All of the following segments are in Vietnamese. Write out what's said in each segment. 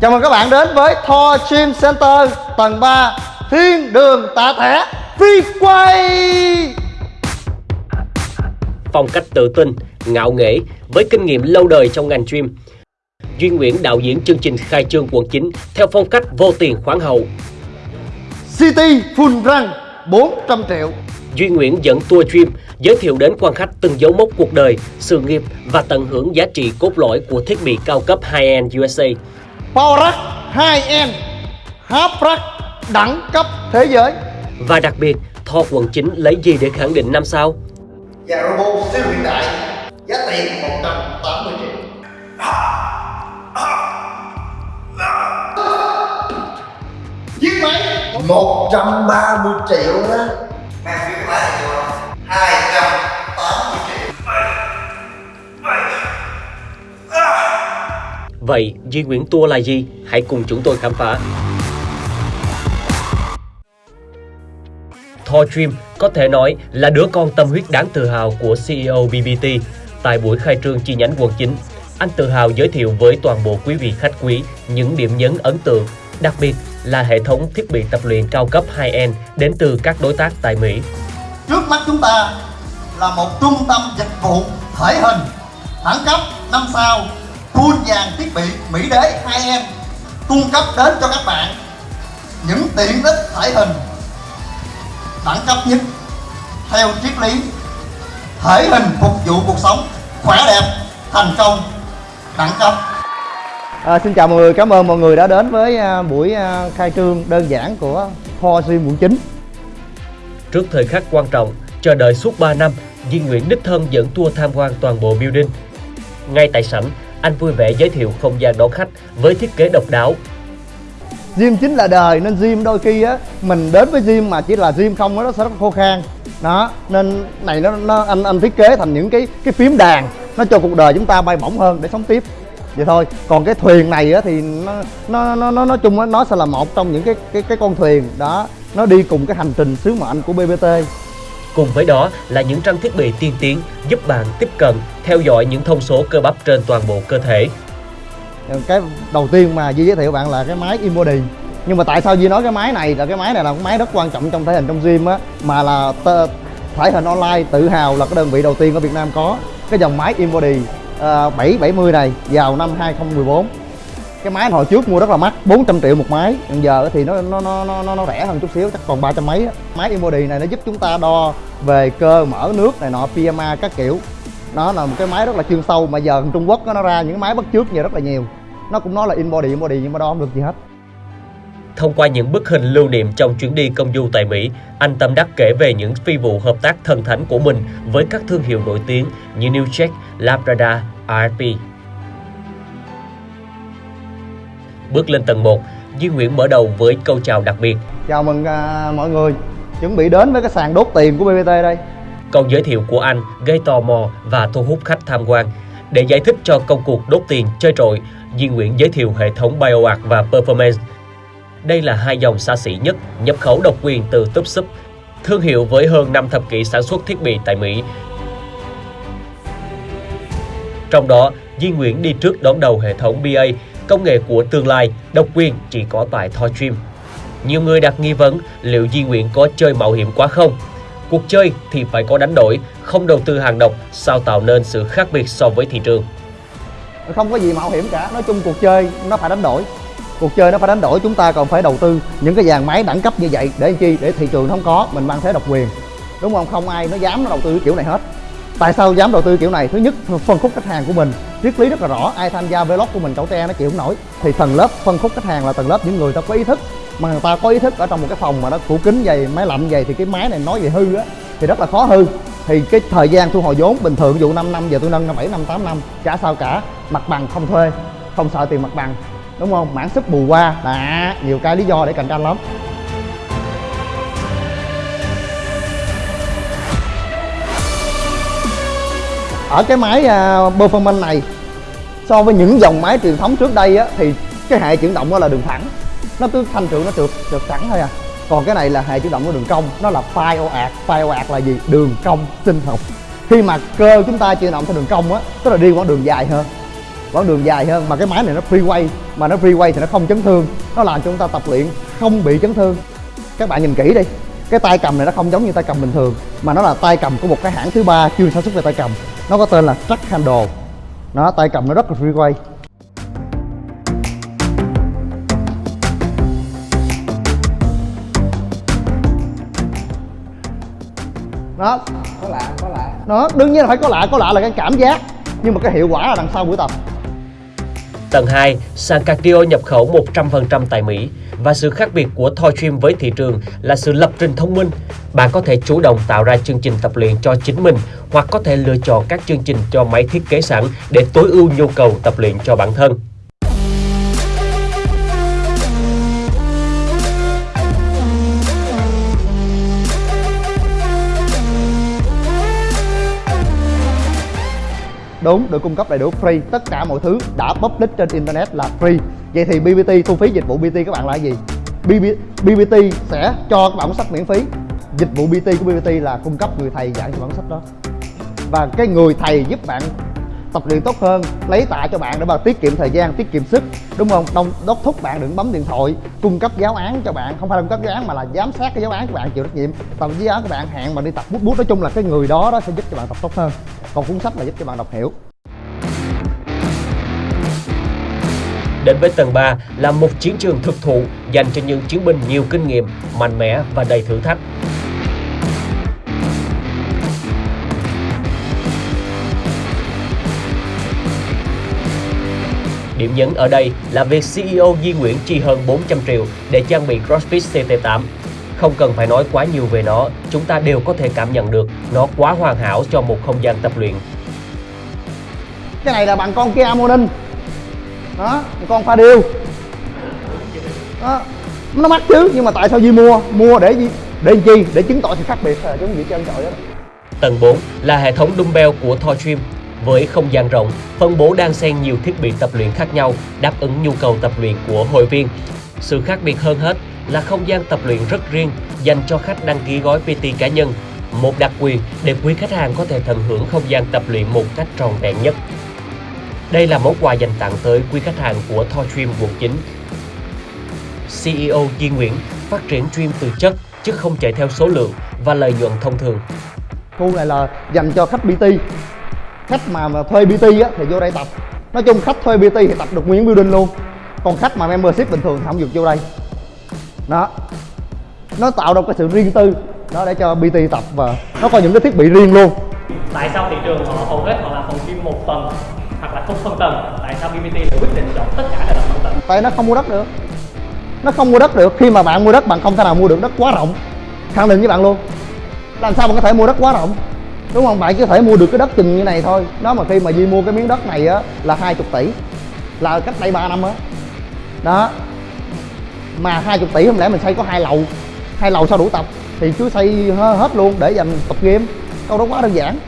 Chào mừng các bạn đến với Thor Gym Center tầng 3 Thiên đường tạ thẻ Free quay phong cách tự tin, ngạo nghễ với kinh nghiệm lâu đời trong ngành gym. Duy Nguyễn đạo diễn chương trình khai trương quận 9 theo phong cách vô tiền khoáng hậu. City Full Run 400 triệu Duy Nguyễn dẫn tour gym giới thiệu đến quan khách từng dấu mốc cuộc đời, sự nghiệp và tận hưởng giá trị cốt lõi của thiết bị cao cấp high-end USA. Power Rack 2N Half Rack đẳng cấp thế giới. Và đặc biệt, Thor quận chính lấy gì để khẳng định năm sao? Và dạ, robot siêu hiện đại giá tiền 180 triệu. Giết máy. 130 triệu đó. Mang giết máy 200 Vậy Duy Nguyễn Tour là gì? Hãy cùng chúng tôi khám phá. Thor Dream có thể nói là đứa con tâm huyết đáng tự hào của CEO BBT. Tại buổi khai trương chi nhánh quận 9, anh tự hào giới thiệu với toàn bộ quý vị khách quý những điểm nhấn ấn tượng, đặc biệt là hệ thống thiết bị tập luyện cao cấp high-end đến từ các đối tác tại Mỹ. Trước mắt chúng ta là một trung tâm dịch vụ thể hình đẳng cấp 5 sao full dàn thiết bị Mỹ đế 2 em cung cấp đến cho các bạn những tiện ích thể hình đẳng cấp nhất theo triết lý thể hình phục vụ cuộc sống khỏe đẹp thành công đẳng cấp À, xin chào mọi người, cảm ơn mọi người đã đến với à, buổi à, khai trương đơn giản của Thor Gym quận 9 Trước thời khắc quan trọng, chờ đợi suốt 3 năm, Duy Nguyễn đích thân dẫn tour tham quan toàn bộ building. Ngay tại sảnh, anh vui vẻ giới thiệu không gian đón khách với thiết kế độc đáo. Gym chính là đời nên gym đôi khi á mình đến với gym mà chỉ là gym không á nó sẽ rất khô khan. Đó nên này nó, nó anh anh thiết kế thành những cái cái phím đàn nó cho cuộc đời chúng ta bay bổng hơn để sống tiếp. Vậy thôi còn cái thuyền này á thì nó nó nó nó nói chung á nó sẽ là một trong những cái cái cái con thuyền. Đó nó đi cùng cái hành trình sứ mệnh của BBT Cùng với đó là những trang thiết bị tiên tiến giúp bạn tiếp cận, theo dõi những thông số cơ bắp trên toàn bộ cơ thể. cái đầu tiên mà Duy giới thiệu bạn là cái máy Inbody nhưng mà tại sao Duy nói cái máy này là cái máy này là cái máy rất quan trọng trong thể hình trong gym á mà là thể hình online tự hào là cái đơn vị đầu tiên ở Việt Nam có. Cái dòng máy Inbody uh, 770 này vào năm 2014 cái máy hồi trước mua rất là mắc 400 triệu một máy hiện giờ thì nó nó nó nó nó rẻ hơn chút xíu chắc còn ba trăm mấy á. máy Inbody này nó giúp chúng ta đo về cơ mở nước này nọ PMA các kiểu nó là một cái máy rất là chuyên sâu mà giờ Trung Quốc nó ra những máy bắt trước giờ rất là nhiều nó cũng nói là Inbody Inbody nhưng mà đo không được gì hết Thông qua những bức hình lưu niệm trong chuyến đi công du tại Mỹ, anh Tâm Đắc kể về những phi vụ hợp tác thần thánh của mình với các thương hiệu nổi tiếng như New Check, Labrador, RP. Bước lên tầng 1, Duy Nguyễn mở đầu với câu chào đặc biệt. chào mừng à, mọi người chuẩn bị đến với cái sàn đốt tiền của BBT đây Câu giới thiệu của anh gây tò mò và thu hút khách tham quan. Để giải thích cho công cuộc đốt tiền chơi trội, Duy Nguyễn giới thiệu hệ thống BioArt và Performance. Đây là hai dòng xa xỉ nhất nhập khẩu độc quyền từ Tupsup, thương hiệu với hơn 5 thập kỷ sản xuất thiết bị tại Mỹ. Trong đó, Duy Nguyễn đi trước đón đầu hệ thống BA, công nghệ của tương lai, độc quyền chỉ có tại Thor Dream. Nhiều người đặt nghi vấn liệu Di Nguyễn có chơi mạo hiểm quá không? Cuộc chơi thì phải có đánh đổi, không đầu tư hàng độc, sao tạo nên sự khác biệt so với thị trường. không có gì mạo hiểm cả nói chung cuộc chơi nó phải đánh đổi cuộc chơi nó phải đánh đổi chúng ta còn phải đầu tư những cái dàn máy đẳng cấp như vậy để chi để thị trường không có mình mang thế độc quyền đúng không không ai nó dám nó đầu tư kiểu này hết tại sao dám đầu tư kiểu này? Thứ nhất, phân khúc khách hàng của mình. Triết lý rất là rõ, ai tham gia vlog của mình, cậu te nó chịu không nổi. Thì tầng lớp phân khúc khách hàng là tầng lớp những người ta có ý thức. Mà người ta có ý thức ở trong một cái phòng mà nó tủ kính dày, máy lạnh dày thì cái máy này nói về hư á, thì rất là khó hư. Thì cái thời gian thu hồi vốn, bình thường dụ 5 năm, giờ tôi nâng 7 năm 8 năm, chả sao cả. Mặt bằng không thuê, không sợ tiền mặt bằng. Đúng không? Mảng sức bù qua. Đã nhiều cái lý do để cạnh tranh lắm. Ở cái máy uh, performance này so với những dòng máy truyền thống trước đây á thì cái hệ chuyển động đó là đường thẳng. Nó cứ thanh trượt nó trượt trượt thẳng thôi à. Còn cái này là hệ chuyển động của đường cong nó là file phai file ạt là gì? Đường cong sinh học. Khi mà cơ chúng ta chuyển động theo đường cong á tức là đi quãng đường dài hơn. Quãng đường dài hơn mà cái máy này nó freeway mà nó free weight thì nó không chấn thương. Nó làm cho chúng ta tập luyện không bị chấn thương. Các bạn nhìn kỹ đi. Cái tay cầm này nó không giống như tay cầm bình thường mà nó là tay cầm của một cái hãng thứ ba chuyên sản xuất về tay cầm nó có tên là Track Handle. Nó tay cầm nó rất là free weight đó. Có lạ có lạ. Nó đương nhiên là phải có lạ có lạ là cái cảm giác. Nhưng mà cái hiệu quả là đằng sau buổi tập Tầng 2, sàn cardio nhập khẩu 100% tại Mỹ và sự khác biệt của Thor với thị trường là sự lập trình thông minh. Bạn có thể chủ động tạo ra chương trình tập luyện cho chính mình hoặc có thể lựa chọn các chương trình cho máy thiết kế sẵn để tối ưu nhu cầu tập luyện cho bản thân. Đúng được cung cấp đầy đủ free. Tất cả mọi thứ đã public trên internet là free. Vậy thì BBT thu phí dịch vụ BT các bạn là gì? BB, BBT sẽ cho các bạn sách miễn phí. Dịch vụ BT của BBT là cung cấp người thầy giảng cho bản sách đó. Và cái người thầy giúp bạn tập luyện tốt hơn lấy tạ cho bạn để mà tiết kiệm thời gian tiết kiệm sức đúng không? Đông đốc thúc bạn đừng bấm điện thoại cung cấp giáo án cho bạn. Không phải là cung cấp giáo án mà là giám sát cái giáo án của bạn chịu trách nhiệm. Tập giáo án của bạn hẹn mà đi tập bút bút. Nói chung là cái người đó đó sẽ giúp cho bạn tập tốt hơn. Còn cuốn sách là giúp cho bạn đọc hiểu. Đến với tầng 3 là một chiến trường thực thụ dành cho những chiến binh nhiều kinh nghiệm, mạnh mẽ và đầy thử thách. Điểm nhấn ở đây là việc CEO Di Nguyễn chi hơn 400 triệu để trang bị CrossFit CT8. Không cần phải nói quá nhiều về nó, chúng ta đều có thể cảm nhận được nó quá hoàn hảo cho một không gian tập luyện. cái này là bằng con Kia Morning đó con pha điêu đó nó mắc chứ nhưng mà tại sao Di mua? Mua để gì? Để chi? Để chứng tỏ sự khác biệt. Là chúng gì trơn trọi đó Tầng 4 là hệ thống dumbbell của Thor Gym. Với không gian rộng, phân bố đan xen nhiều thiết bị tập luyện khác nhau đáp ứng nhu cầu tập luyện của hội viên. Sự khác biệt hơn hết là không gian tập luyện rất riêng dành cho khách đăng ký gói PT cá nhân. Một đặc quyền để quý khách hàng có thể tận hưởng không gian tập luyện một cách tròn vẹn nhất. Đây là món quà dành tặng tới quý khách hàng của Thor quận 9. CEO Di Nguyễn phát triển dream từ chất chứ không chạy theo số lượng và lợi nhuận thông thường. khu này là dành cho khách PT khách mà, mà thuê PT á thì vô đây tập. Nói chung khách thuê PT thì tập được nguyên building luôn. Còn khách mà membership bình thường thì không được vô đây. Đó. Nó tạo ra cái sự riêng tư đó để cho PT tập và nó có những cái thiết bị riêng luôn. Tại sao thị trường họ hầu hết họ làm phòng gym một tầng hoặc là không phân tầng? Tại sao BBT lại quyết định chọn tất cả là phân tầng? Tại nó không mua đất được. Nó không mua đất được. Khi mà bạn mua đất bạn không thể nào mua được đất quá rộng. Khẳng định với bạn luôn. Làm sao bạn có thể mua đất quá rộng đúng không? Bạn chỉ có thể mua được cái đất chừng như này thôi. Đó mà khi mà duy mua cái miếng đất này á là 20 tỷ. Là cách đây 3 năm á. Đó. Mà 20 tỷ không lẽ mình xây có hai lầu? Hai lầu sao đủ tập? Thì cứ xây hơ- hết luôn để dành tập game câu đó quá đơn giản.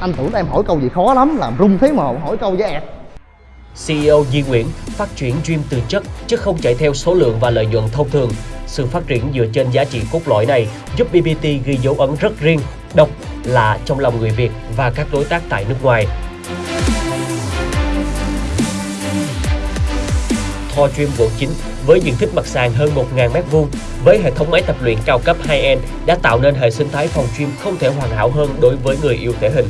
Anh tưởng em hỏi câu gì khó lắm làm rung thế mà hỏi câu với ẹt. CEO Di Nguyễn phát triển dream từ chất chứ không chạy theo số lượng và lợi nhuận thông thường. Sự phát triển dựa trên giá trị cốt lõi này giúp BBT ghi dấu ấn rất riêng, độc lạ trong lòng người Việt và các đối tác tại nước ngoài. Thor Dream quận 9 với diện tích mặt sàn hơn 1.000 m2 với hệ thống máy tập luyện cao cấp high-end đã tạo nên hệ sinh thái phòng gym không thể hoàn hảo hơn đối với người yêu thể hình.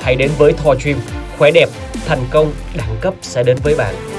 Hãy đến với Thor Dream, khỏe đẹp, thành công, đẳng cấp sẽ đến với bạn.